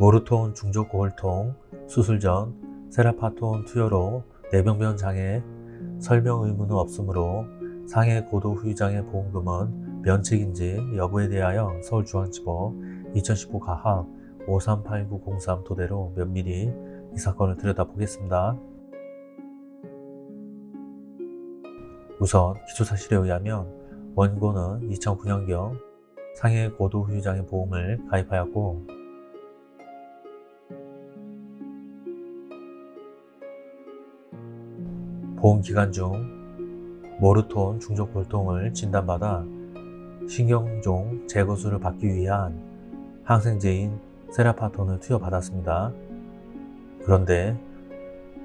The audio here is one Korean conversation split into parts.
모르톤 중족 고혈통 수술 전 세라파톤 투여로 내병변 장애 설명 의무는 없으므로 상해 고도 후유장애 보험금은 면책인지 여부에 대하여 서울중앙지법 2015 가합 538903 토대로 면밀히 이 사건을 들여다보겠습니다. 우선 기초사실에 의하면 원고는 2009년경 상해 고도 후유장애 보험을 가입하였고 보험 기간 중 모르톤 중족골통을 진단받아 신경종 제거술을 받기 위한 항생제인 세라파톤을 투여받았습니다. 그런데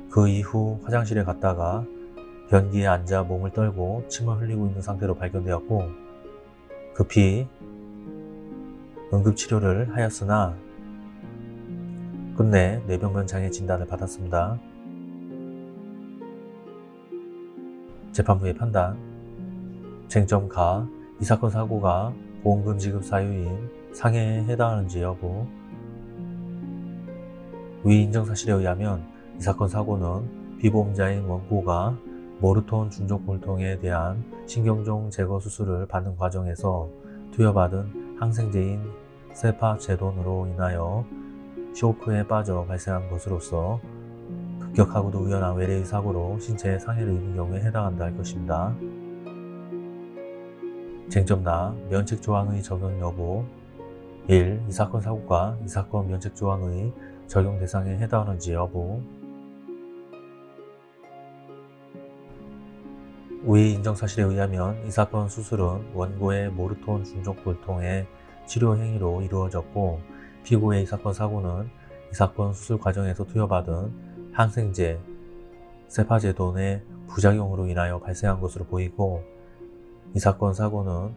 그 이후 화장실에 갔다가 변기에 앉아 몸을 떨고 침을 흘리고 있는 상태로 발견되었고 급히 응급치료를 하였으나 끝내 뇌병변 장애 진단을 받았습니다. 재판부의 판단. 쟁점 가, 이 사건 사고가 보험금 지급 사유인 상해에 해당하는지 여부. 위 인정 사실에 의하면 이 사건 사고는 비보험자인 원고가 모르톤 중족골통에 대한 신경종 제거 수술을 받는 과정에서 투여받은 항생제인 세파제돈으로 인하여 쇼크에 빠져 발생한 것으로서 급격하고도 우연한 외래의 사고로 신체에 상해를 입은 경우에 해당한다 할 것입니다. 쟁점나 면책 조항의 적용 여부 1. 이 사건 사고가 이 사건 면책 조항의 적용 대상에 해당하는지 여부 위 인정 사실에 의하면 이 사건 수술은 원고의 모르톤 중족골통의 치료 행위로 이루어졌고 피고의 이 사건 사고는 이 사건 수술 과정에서 투여받은 항생제 세파제돈의 부작용으로 인하여 발생한 것으로 보이고 이 사건 사고는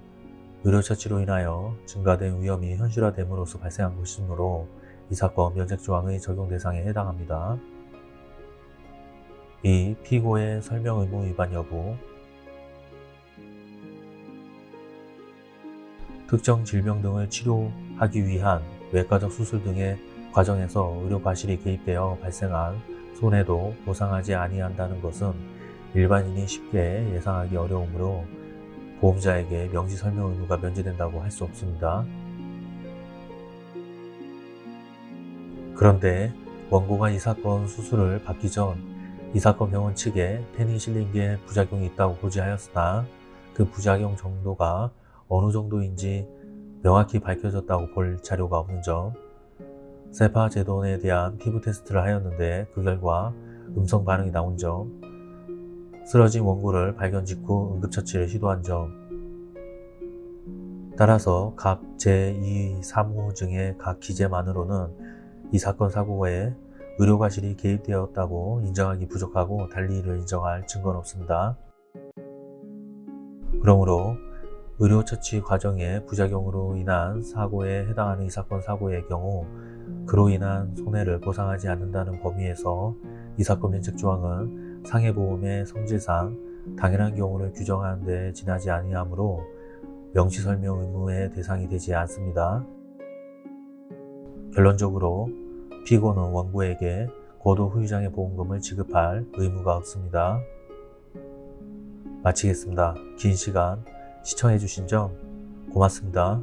의료처치로 인하여 증가된 위험이 현실화됨으로써 발생한 것이므로 이 사건 면책조항의 적용 대상에 해당합니다. 2. 피고의 설명 의무 위반 여부 특정 질병 등을 치료하기 위한 외과적 수술 등의 과정에서 의료 과실이 개입되어 발생한 손해도 보상하지 아니한다는 것은 일반인이 쉽게 예상하기 어려우므로 보험자에게 명시 설명 의무가 면제된다고 할 수 없습니다. 그런데 원고가 이 사건 수술을 받기 전 이 사건 병원 측에 페니실린계 부작용이 있다고 고지하였으나 그 부작용 정도가 어느 정도인지 명확히 밝혀졌다고 볼 자료가 없는 점 세파 제돈에 대한 피부 테스트를 하였는데 그 결과 음성 반응이 나온 점 쓰러진 원고를 발견 직후 응급처치를 시도한 점 따라서 각 제2, 3호 증의 각 기재만으로는 이 사건 사고에 의료과실이 개입되었다고 인정하기 부족하고 달리 이를 인정할 증거는 없습니다. 그러므로 의료처치 과정의 부작용으로 인한 사고에 해당하는 이 사건 사고의 경우 그로 인한 손해를 보상하지 않는다는 범위에서 이 사건 면책 조항은 상해보험의 성질상 당연한 경우를 규정하는 데 지나지 아니하므로 명시설명 의무의 대상이 되지 않습니다. 결론적으로 피고는 원고에게 고도 후유장애 보험금을 지급할 의무가 없습니다. 마치겠습니다. 긴 시간 시청해주신 점 고맙습니다.